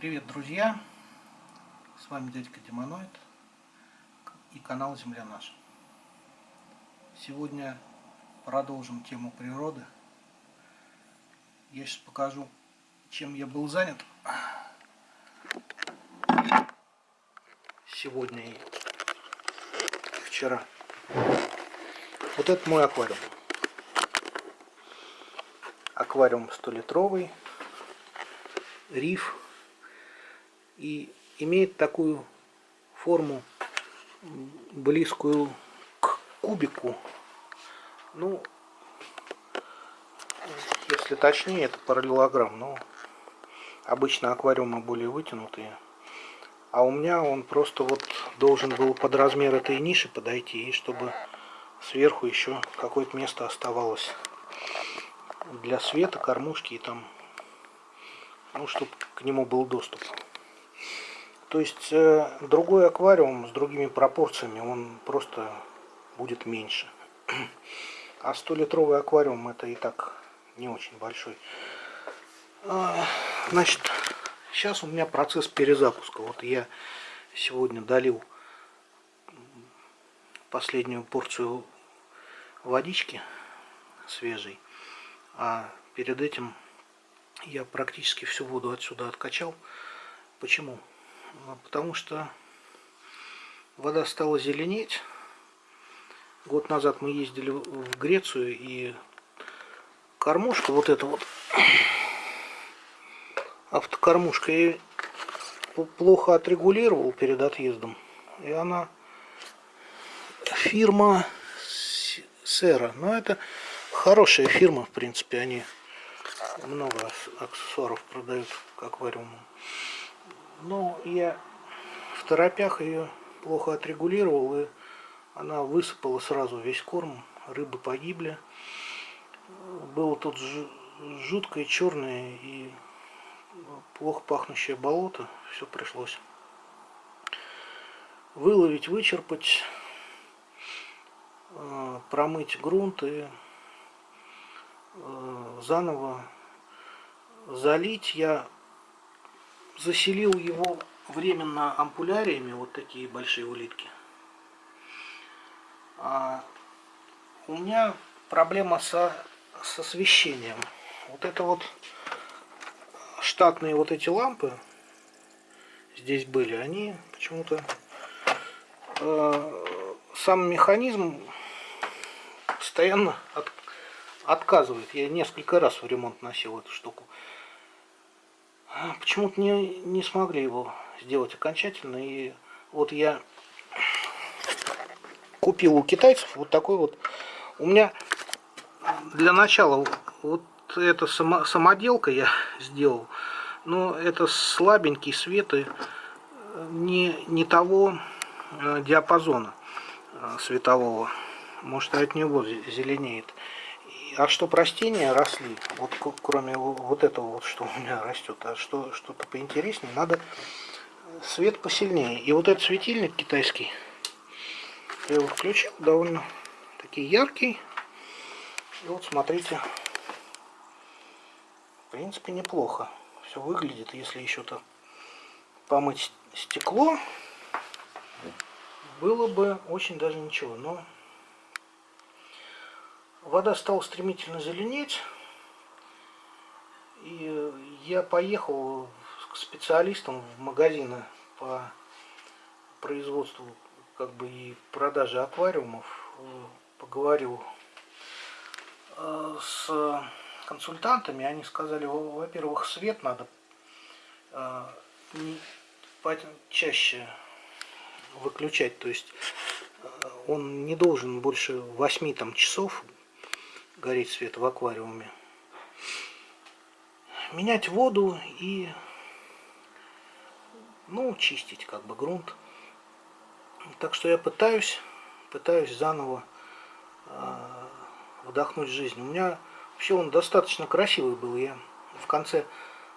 Привет, друзья! С вами дядька Демоноид и канал Земля Наша. Сегодня продолжим тему природы. Я сейчас покажу, чем я был занят сегодня и вчера. Вот это мой аквариум. Аквариум 100-литровый, риф и имеет такую форму близкую к кубику. Ну, если точнее, это параллелограмм, но обычно аквариумы более вытянутые. А у меня он просто вот должен был под размер этой ниши подойти, и чтобы сверху еще какое-то место оставалось для света, кормушки и там, ну, чтобы к нему был доступ. То есть э, другой аквариум с другими пропорциями, он просто будет меньше. А 100-литровый аквариум это и так не очень большой. А, значит, сейчас у меня процесс перезапуска. Вот я сегодня долил последнюю порцию водички свежей. А перед этим я практически всю воду отсюда откачал. Почему? А, потому что вода стала зеленеть. Год назад мы ездили в Грецию и кормушка вот эта вот автокормушка я плохо отрегулировал перед отъездом. И она фирма Сера. Но это хорошая фирма в принципе они много аксессуаров продают к аквариуму но я в торопях ее плохо отрегулировал, и она высыпала сразу весь корм, рыбы погибли. Было тут жуткое черное и плохо пахнущее болото, все пришлось выловить, вычерпать, э, промыть грунт и э, заново залить. Я заселил его временно ампуляриями, вот такие большие улитки. А у меня проблема со, с освещением. Вот это вот штатные вот эти лампы здесь были, они почему-то э, сам механизм постоянно от, отказывает. Я несколько раз в ремонт носил эту штуку. Почему-то не, не смогли его сделать окончательно. И вот я купил у китайцев вот такой вот. У меня для начала вот эта само, самоделка я сделал. Но это слабенький свет и не, не того э, диапазона э, светового. Может от него зеленеет. А что растения росли, вот кроме вот этого вот, что у меня растет, а что что-то поинтереснее, надо свет посильнее. И вот этот светильник китайский, я его включил, довольно такой яркий. И вот смотрите, в принципе неплохо. Все выглядит, если еще-то помыть стекло, было бы очень даже ничего. Но вода стала стремительно зеленеть. И я поехал к специалистам в магазины по производству как бы и продаже аквариумов. Поговорил э, с консультантами. Они сказали, во-первых, свет надо э, чаще выключать. То есть э, он не должен больше 8 там, часов гореть свет в аквариуме. Менять воду и ну, чистить как бы грунт. Так что я пытаюсь, пытаюсь заново э, вдохнуть жизнь. У меня вообще он достаточно красивый был. Я в конце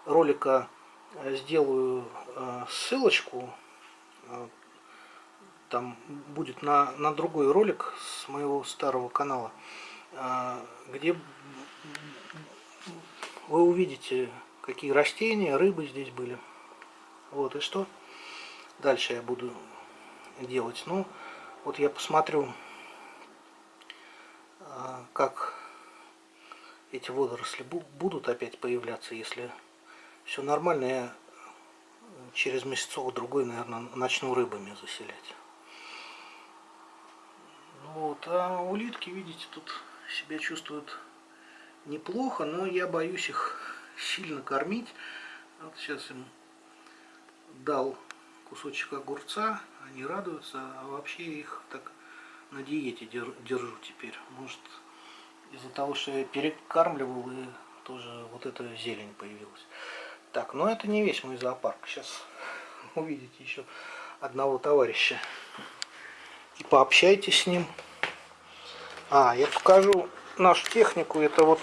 ролика сделаю э, ссылочку. Э, там будет на, на другой ролик с моего старого канала. А, где вы увидите, какие растения, рыбы здесь были. Вот, и что дальше я буду делать? Ну, вот я посмотрю, а, как эти водоросли будут опять появляться. Если все нормально, я через месяцок другой, наверное, начну рыбами заселять. Ну вот, а улитки, видите, тут себя чувствуют неплохо, но я боюсь их сильно кормить. Вот сейчас им дал кусочек огурца, они радуются, а вообще их так на диете держу теперь. Может, из-за того, что я перекармливал, и тоже вот эта зелень появилась. Так, но это не весь мой зоопарк. Сейчас увидите еще одного товарища. И пообщайтесь с ним. А, я покажу нашу технику. Это вот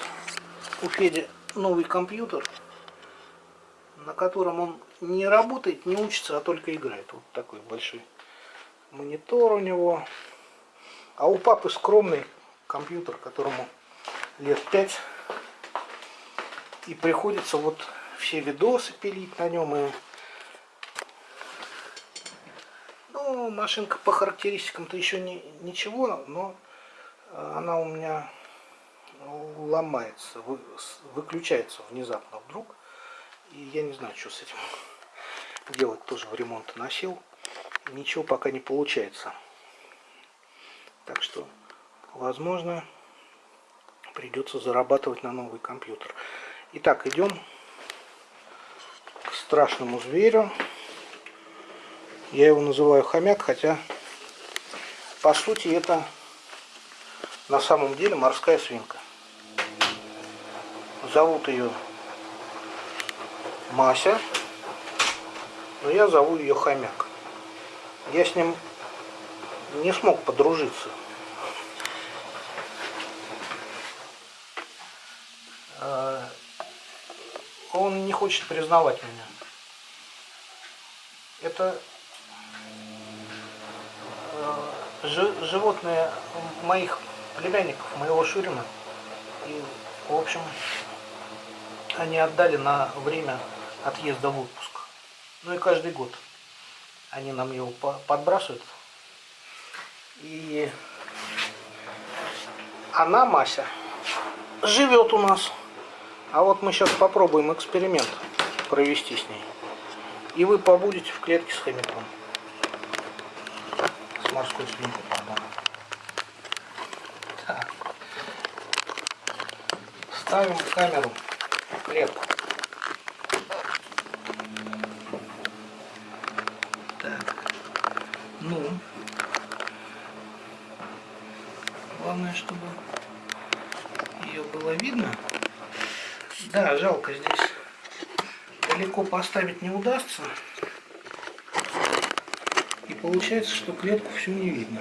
у Феди новый компьютер, на котором он не работает, не учится, а только играет. Вот такой большой монитор у него. А у папы скромный компьютер, которому лет пять. И приходится вот все видосы пилить на нем. И... Ну, машинка по характеристикам-то еще не, ничего, но она у меня ломается, вы, выключается внезапно вдруг. И я не знаю, что с этим делать. Тоже в ремонт носил. Ничего пока не получается. Так что, возможно, придется зарабатывать на новый компьютер. Итак, идем к страшному зверю. Я его называю хомяк, хотя по сути это на самом деле морская свинка. Зовут ее Мася, но я зову ее хомяк. Я с ним не смог подружиться. А, он не хочет признавать меня. Это э, животные моих племянников, моего Шурина. И, в общем, они отдали на время отъезда в отпуск. Ну и каждый год они нам его подбрасывают. И она, Мася, живет у нас. А вот мы сейчас попробуем эксперимент провести с ней. И вы побудете в клетке с хомяком. С морской свинкой, пардон. Ставим камеру в клетку. Так. Ну. Главное, чтобы ее было видно. Да, жалко здесь. Далеко поставить не удастся. И получается, что клетку всю не видно.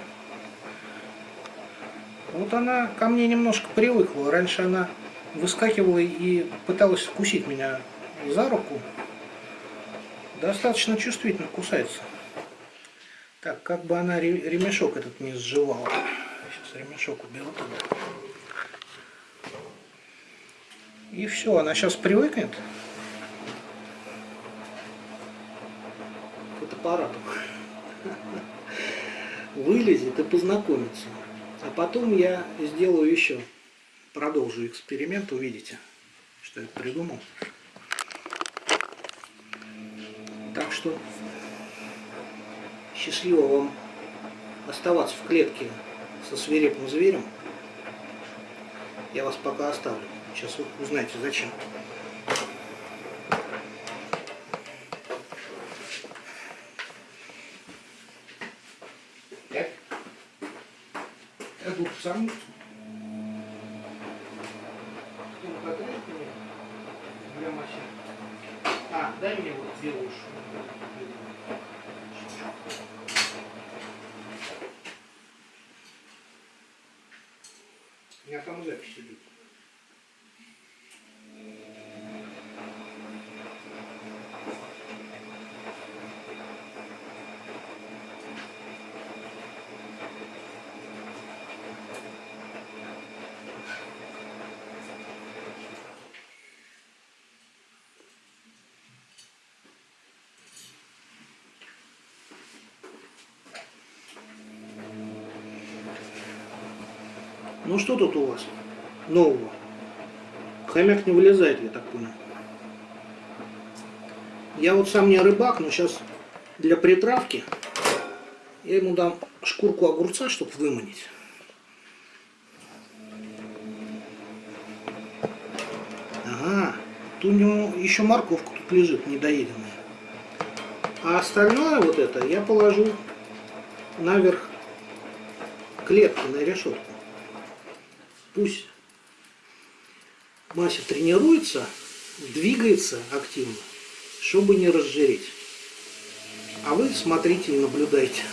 Вот она ко мне немножко привыкла. Раньше она выскакивала и пыталась вкусить меня за руку. Достаточно чувствительно кусается. Так, как бы она ремешок этот не сживала. Сейчас ремешок уберу туда. И все, она сейчас привыкнет к фотоаппарату. Вылезет и познакомится. А потом я сделаю еще, продолжу эксперимент, увидите, что я придумал. Так что счастливо вам оставаться в клетке со свирепым зверем. Я вас пока оставлю. Сейчас вы узнаете зачем. Так. Я тут сам. Ну что тут у вас нового? Хомяк не вылезает, я так понял. Я вот сам не рыбак, но сейчас для притравки я ему дам шкурку огурца, чтобы выманить. Ага, тут у него еще морковка тут лежит недоеденная. А остальное вот это я положу наверх клетки на решетку. Пусть Мася тренируется, двигается активно, чтобы не разжиреть. А вы смотрите и наблюдайте.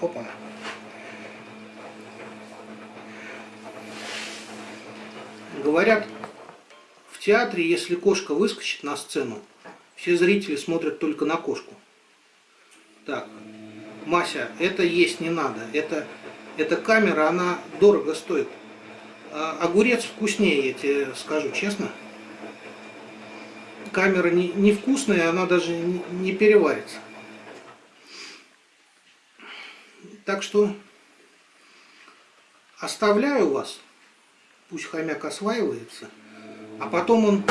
Опа. Говорят, в театре, если кошка выскочит на сцену, все зрители смотрят только на кошку. Так, Мася, это есть не надо. Это, эта камера, она дорого стоит. А огурец вкуснее, я тебе скажу честно. Камера не, невкусная, она даже не переварится. Так что оставляю вас. Пусть хомяк осваивается. А потом он,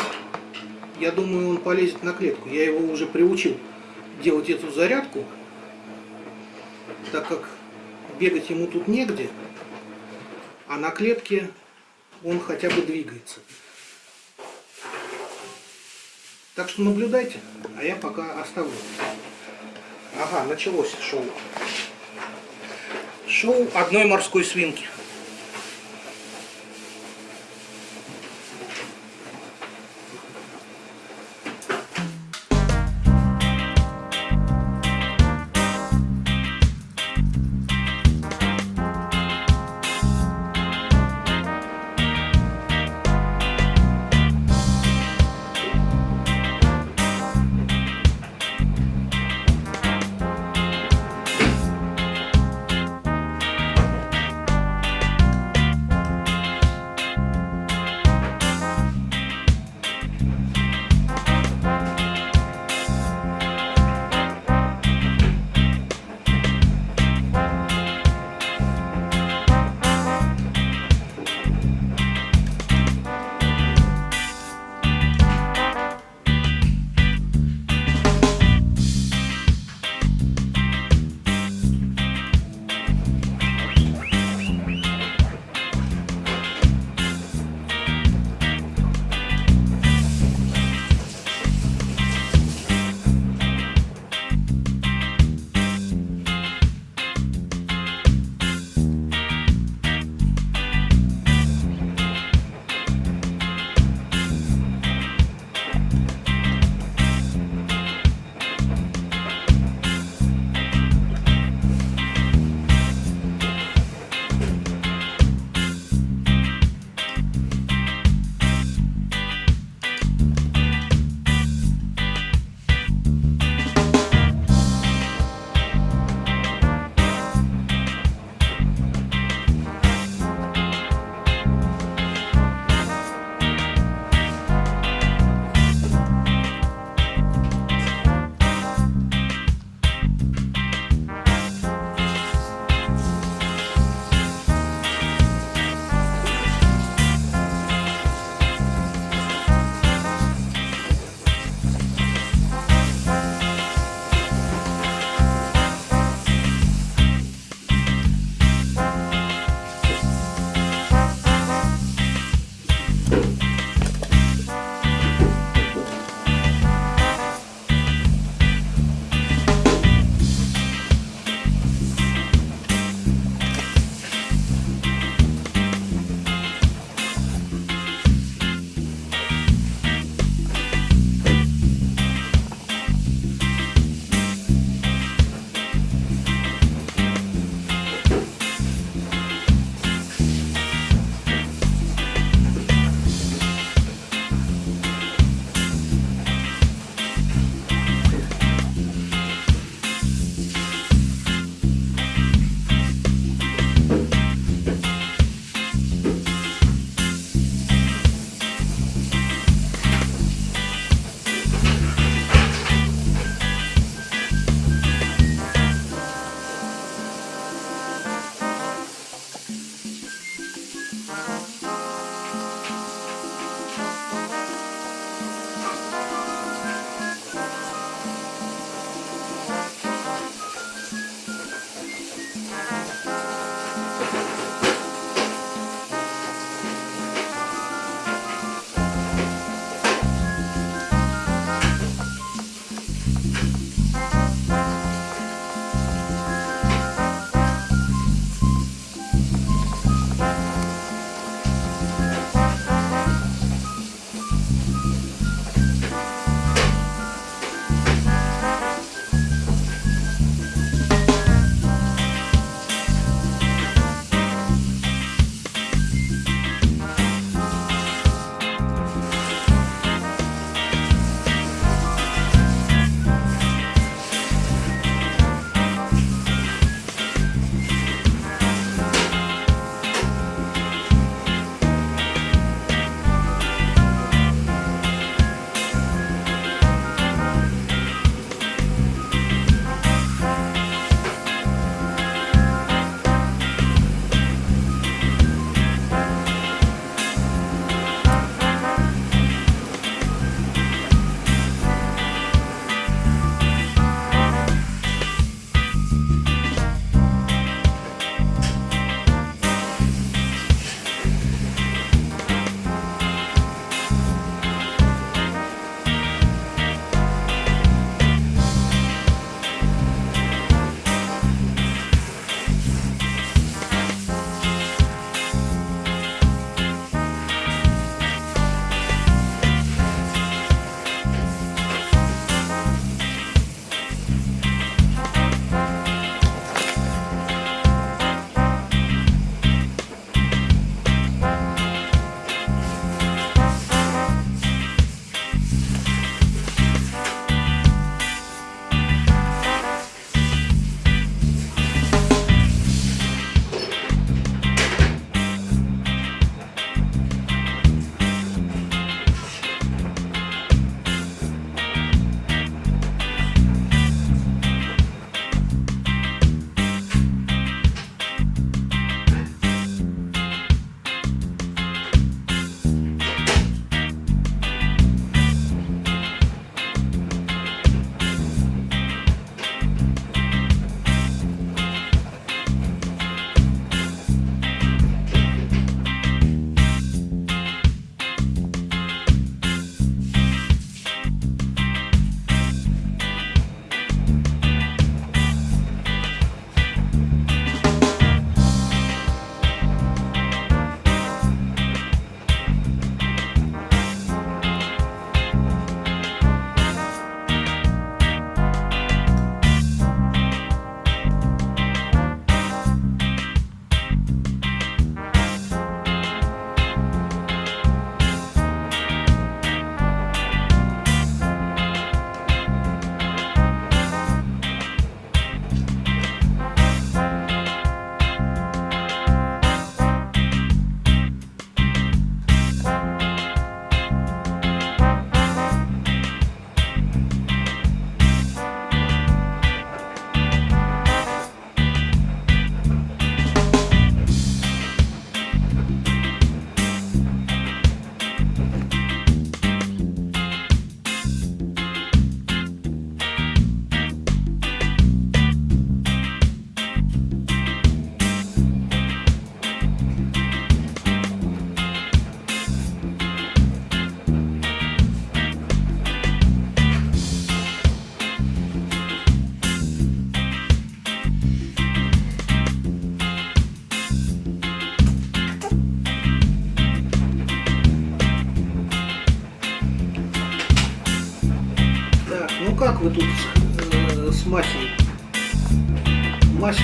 я думаю, он полезет на клетку. Я его уже приучил делать эту зарядку так как бегать ему тут негде, а на клетке он хотя бы двигается. Так что наблюдайте, а я пока оставлю. Ага, началось шоу. Шоу одной морской свинки.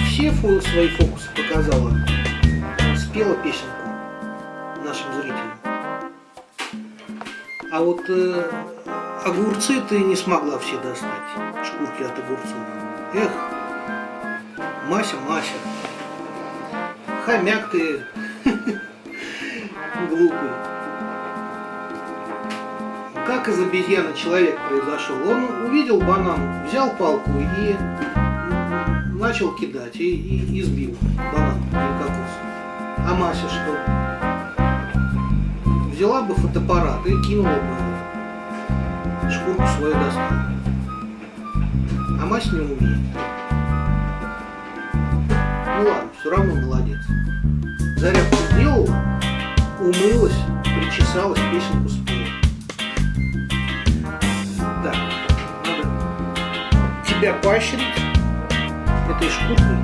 Все фо свои фокусы показала, спела песенку нашим зрителям. А вот э, огурцы ты не смогла все достать, шкурки от огурцов. Эх, Мася, Мася, хомяк ты глупый. Как из обезьяны человек произошел? Он увидел банан, взял палку и начал кидать, и, и, и сбил банан или кокос. А Мася что? Взяла бы фотоаппарат и кинула бы шкурку свою достала. А Мася не умеет. Ну ладно, все равно молодец. Зарядку сделала, умылась, причесалась, песенку спела. Так, надо тебя поощрить этой шкуркой.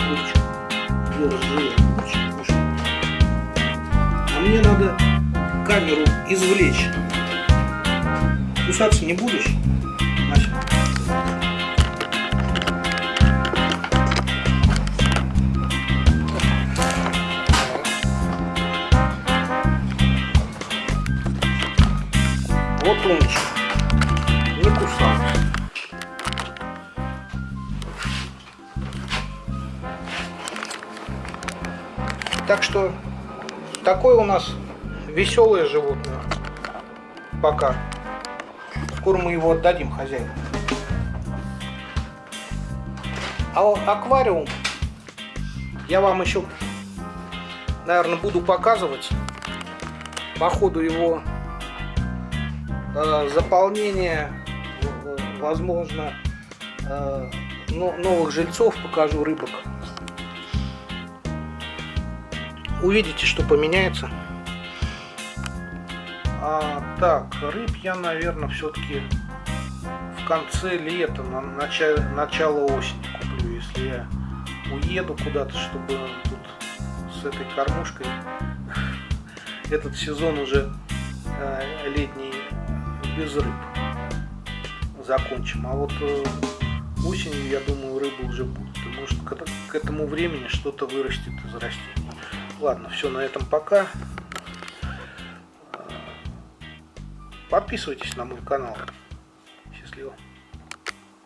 Огурчик. Ел, жил огурчик. А мне надо камеру извлечь. Кусаться не будешь, Вот умничка. Не кусал. Так что такое у нас веселое животное. Пока. Скоро мы его отдадим хозяину. А аквариум я вам еще, наверное, буду показывать по ходу его э, заполнения, возможно, э, новых жильцов покажу рыбок. Увидите, что поменяется. А, так, рыб я, наверное, все-таки в конце лета, на начало, начало осени куплю, если я уеду куда-то, чтобы тут с этой кормушкой этот сезон уже э, летний без рыб закончим. А вот э, осенью, я думаю, рыбы уже будут. И может к этому времени что-то вырастет из растений. Ладно, все на этом пока. Подписывайтесь на мой канал. Счастливо.